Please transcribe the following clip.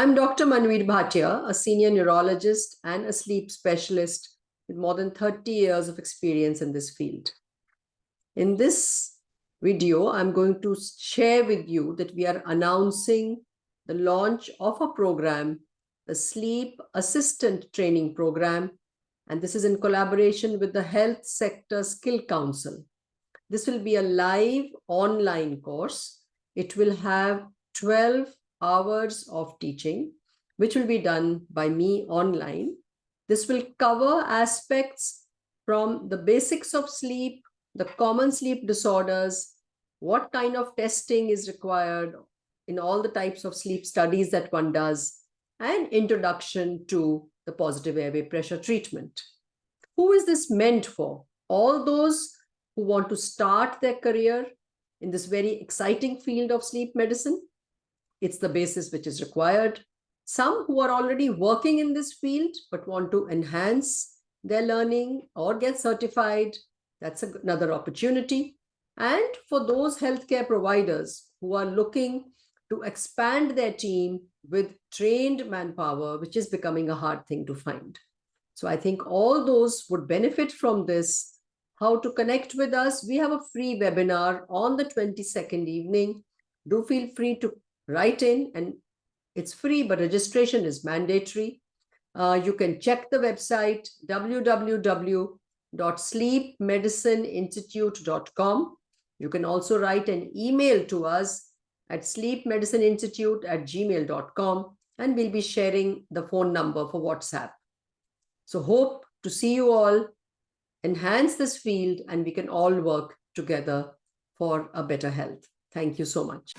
I'm Dr. Manvir Bhatia, a senior neurologist and a sleep specialist with more than 30 years of experience in this field. In this video, I'm going to share with you that we are announcing the launch of a program, the Sleep Assistant Training Program, and this is in collaboration with the Health Sector Skill Council. This will be a live online course. It will have 12 hours of teaching, which will be done by me online. This will cover aspects from the basics of sleep, the common sleep disorders, what kind of testing is required in all the types of sleep studies that one does, and introduction to the positive airway pressure treatment. Who is this meant for? All those who want to start their career in this very exciting field of sleep medicine, it's the basis which is required. Some who are already working in this field but want to enhance their learning or get certified, that's another opportunity. And for those healthcare providers who are looking to expand their team with trained manpower, which is becoming a hard thing to find. So I think all those would benefit from this. How to connect with us? We have a free webinar on the 22nd evening. Do feel free to write in and it's free, but registration is mandatory. Uh, you can check the website www.sleepmedicineinstitute.com. You can also write an email to us at sleepmedicineinstitute at gmail.com and we'll be sharing the phone number for WhatsApp. So hope to see you all, enhance this field, and we can all work together for a better health. Thank you so much.